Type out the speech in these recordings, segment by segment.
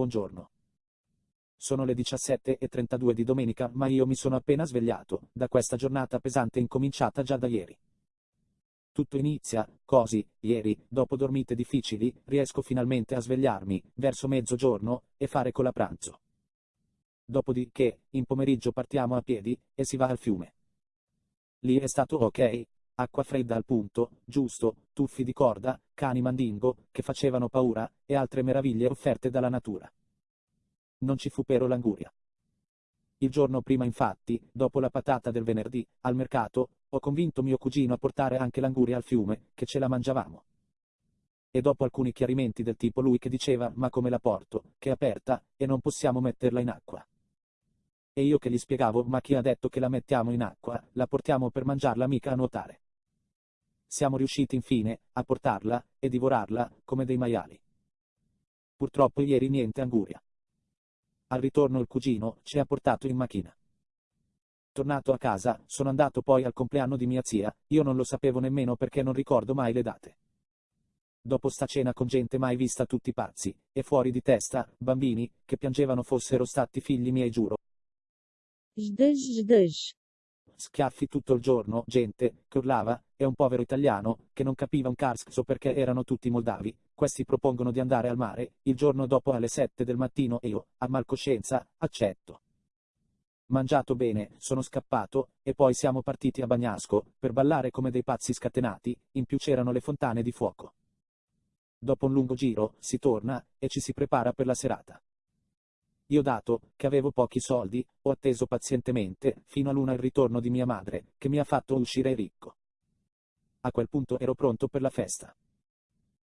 buongiorno. Sono le 17.32 di domenica, ma io mi sono appena svegliato, da questa giornata pesante incominciata già da ieri. Tutto inizia, così, ieri, dopo dormite difficili, riesco finalmente a svegliarmi, verso mezzogiorno, e fare cola pranzo. Dopodiché, in pomeriggio partiamo a piedi, e si va al fiume. Lì è stato ok, acqua fredda al punto, giusto, tuffi di corda, cani mandingo, che facevano paura, e altre meraviglie offerte dalla natura. Non ci fu però l'anguria. Il giorno prima infatti, dopo la patata del venerdì, al mercato, ho convinto mio cugino a portare anche l'anguria al fiume, che ce la mangiavamo. E dopo alcuni chiarimenti del tipo lui che diceva ma come la porto, che è aperta, e non possiamo metterla in acqua. E io che gli spiegavo ma chi ha detto che la mettiamo in acqua, la portiamo per mangiarla mica a nuotare. Siamo riusciti infine, a portarla, e divorarla, come dei maiali. Purtroppo ieri niente anguria. Al ritorno il cugino ci ha portato in macchina. Tornato a casa, sono andato poi al compleanno di mia zia, io non lo sapevo nemmeno perché non ricordo mai le date. Dopo sta cena con gente mai vista tutti pazzi, e fuori di testa, bambini, che piangevano fossero stati figli miei giuro. Jdej, jdej. Schiaffi tutto il giorno, gente, che urlava, e un povero italiano, che non capiva un cazzo perché erano tutti moldavi. Questi propongono di andare al mare, il giorno dopo alle 7 del mattino e io, a malcoscienza, accetto. Mangiato bene, sono scappato, e poi siamo partiti a Bagnasco, per ballare come dei pazzi scatenati, in più c'erano le fontane di fuoco. Dopo un lungo giro, si torna, e ci si prepara per la serata. Io dato, che avevo pochi soldi, ho atteso pazientemente, fino a l'una il ritorno di mia madre, che mi ha fatto uscire ricco. A quel punto ero pronto per la festa.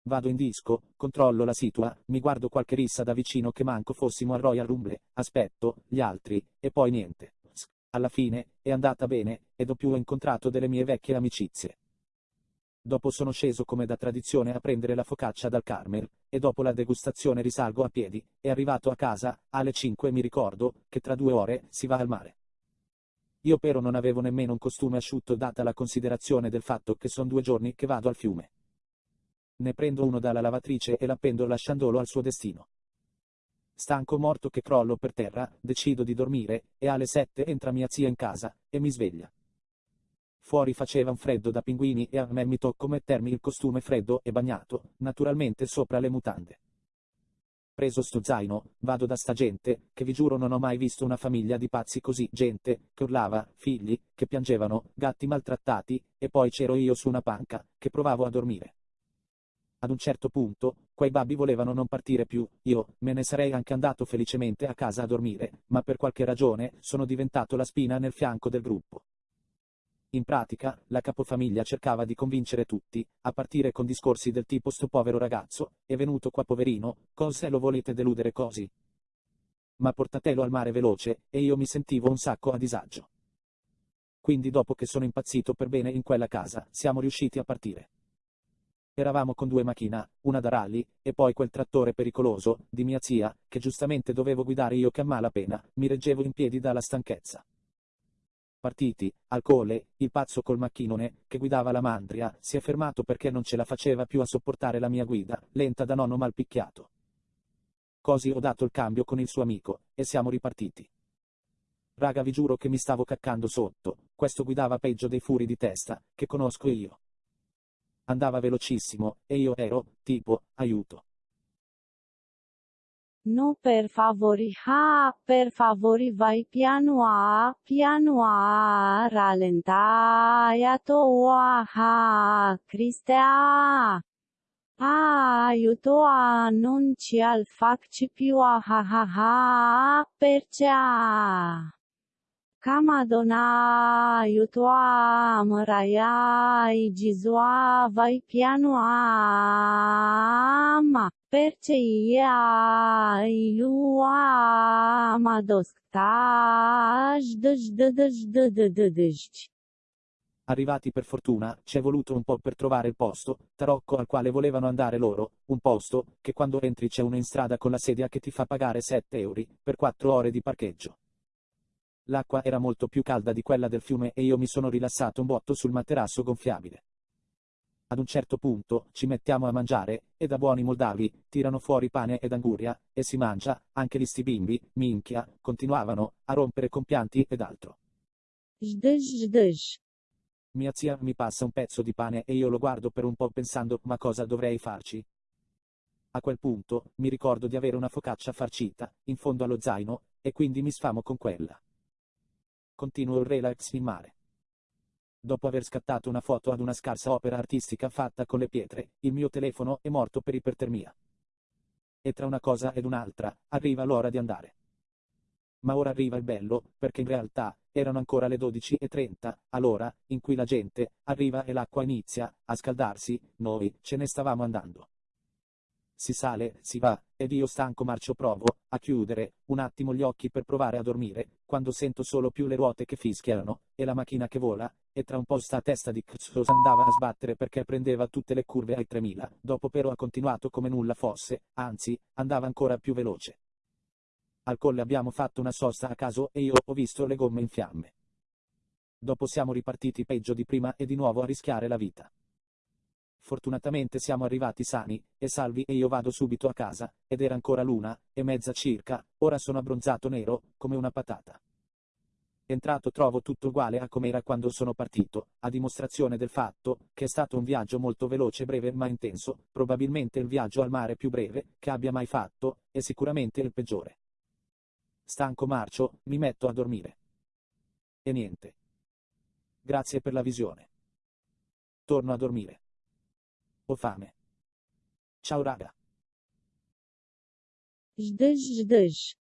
Vado in disco, controllo la situa, mi guardo qualche rissa da vicino che manco fossimo al Royal Rumble, aspetto, gli altri, e poi niente. Alla fine, è andata bene, ed ho più incontrato delle mie vecchie amicizie. Dopo sono sceso come da tradizione a prendere la focaccia dal Carmel, e dopo la degustazione risalgo a piedi, e arrivato a casa, alle 5 mi ricordo, che tra due ore, si va al mare. Io però non avevo nemmeno un costume asciutto data la considerazione del fatto che son due giorni che vado al fiume. Ne prendo uno dalla lavatrice e l'appendo lasciandolo al suo destino. Stanco morto che crollo per terra, decido di dormire, e alle 7 entra mia zia in casa, e mi sveglia. Fuori faceva un freddo da pinguini e a me mi tocco mettermi il costume freddo e bagnato, naturalmente sopra le mutande. Preso sto zaino, vado da sta gente, che vi giuro non ho mai visto una famiglia di pazzi così, gente, che urlava, figli, che piangevano, gatti maltrattati, e poi c'ero io su una panca, che provavo a dormire. Ad un certo punto, quei babbi volevano non partire più, io, me ne sarei anche andato felicemente a casa a dormire, ma per qualche ragione, sono diventato la spina nel fianco del gruppo. In pratica, la capofamiglia cercava di convincere tutti, a partire con discorsi del tipo sto povero ragazzo, è venuto qua poverino, cose lo volete deludere così? Ma portatelo al mare veloce, e io mi sentivo un sacco a disagio. Quindi dopo che sono impazzito per bene in quella casa, siamo riusciti a partire. Eravamo con due macchina, una da rally, e poi quel trattore pericoloso, di mia zia, che giustamente dovevo guidare io che a malapena, mi reggevo in piedi dalla stanchezza. Partiti, al cole, il pazzo col macchinone, che guidava la mandria, si è fermato perché non ce la faceva più a sopportare la mia guida, lenta da nonno mal picchiato. Così ho dato il cambio con il suo amico, e siamo ripartiti. Raga vi giuro che mi stavo caccando sotto, questo guidava peggio dei furi di testa, che conosco io. Andava velocissimo, e io ero, tipo, aiuto. No per favori ha, per favori vai piano a, piano a, rallentai tua ha, Cristea. Aiuto a non ci al facci più a ha ha ha, percea. Camadona aiuto a măraia igizua vai piano a ma perce ia ilua dădădădăj. Arrivati per fortuna, ci è voluto un po' per trovare il posto, tarocco al quale volevano andare loro, un posto, che quando entri c'è uno in strada con la sedia che ti fa pagare 7 euro, per 4 ore di parcheggio. L'acqua era molto più calda di quella del fiume e io mi sono rilassato un botto sul materasso gonfiabile. Ad un certo punto ci mettiamo a mangiare, e da buoni moldavi, tirano fuori pane ed anguria, e si mangia, anche gli sti bimbi, minchia, continuavano, a rompere con pianti ed altro. Jdž jdž. Mia zia mi passa un pezzo di pane e io lo guardo per un po' pensando ma cosa dovrei farci. A quel punto, mi ricordo di avere una focaccia farcita, in fondo allo zaino, e quindi mi sfamo con quella. Continuo il relax in mare. Dopo aver scattato una foto ad una scarsa opera artistica fatta con le pietre, il mio telefono è morto per ipertermia. E tra una cosa ed un'altra, arriva l'ora di andare. Ma ora arriva il bello, perché in realtà, erano ancora le 12.30, all'ora, in cui la gente, arriva e l'acqua inizia, a scaldarsi, noi, ce ne stavamo andando. Si sale, si va, ed io stanco marcio provo, a chiudere, un attimo gli occhi per provare a dormire, quando sento solo più le ruote che fischiano, e la macchina che vola, e tra un po' sta testa di cazzo andava a sbattere perché prendeva tutte le curve ai 3000, dopo però ha continuato come nulla fosse, anzi, andava ancora più veloce. Al colle abbiamo fatto una sosta a caso e io ho visto le gomme in fiamme. Dopo siamo ripartiti peggio di prima e di nuovo a rischiare la vita. Fortunatamente siamo arrivati sani e salvi e io vado subito a casa, ed era ancora l'una e mezza circa, ora sono abbronzato nero, come una patata. Entrato trovo tutto uguale a come era quando sono partito, a dimostrazione del fatto che è stato un viaggio molto veloce, breve ma intenso, probabilmente il viaggio al mare più breve che abbia mai fatto, e sicuramente il peggiore. Stanco marcio, mi metto a dormire. E niente. Grazie per la visione. Torno a dormire. Ho fame. Ciao raga. Jdž jdž.